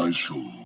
my soul.